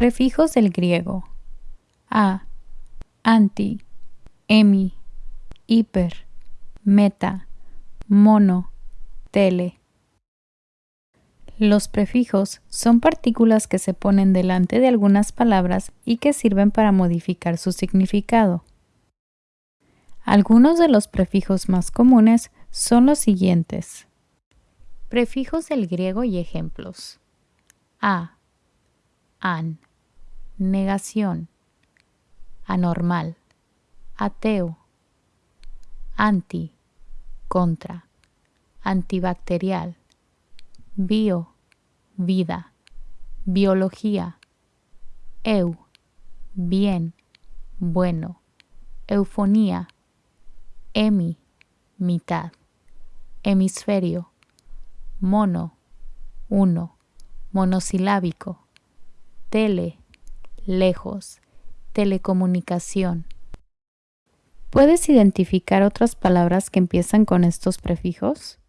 Prefijos del griego. A, anti, emi, hiper, meta, mono, tele. Los prefijos son partículas que se ponen delante de algunas palabras y que sirven para modificar su significado. Algunos de los prefijos más comunes son los siguientes. Prefijos del griego y ejemplos. A, an, negación, anormal, ateo, anti, contra, antibacterial, bio, vida, biología, eu, bien, bueno, eufonía, emi, mitad, hemisferio, mono, uno, monosilábico, tele, lejos, telecomunicación. ¿Puedes identificar otras palabras que empiezan con estos prefijos?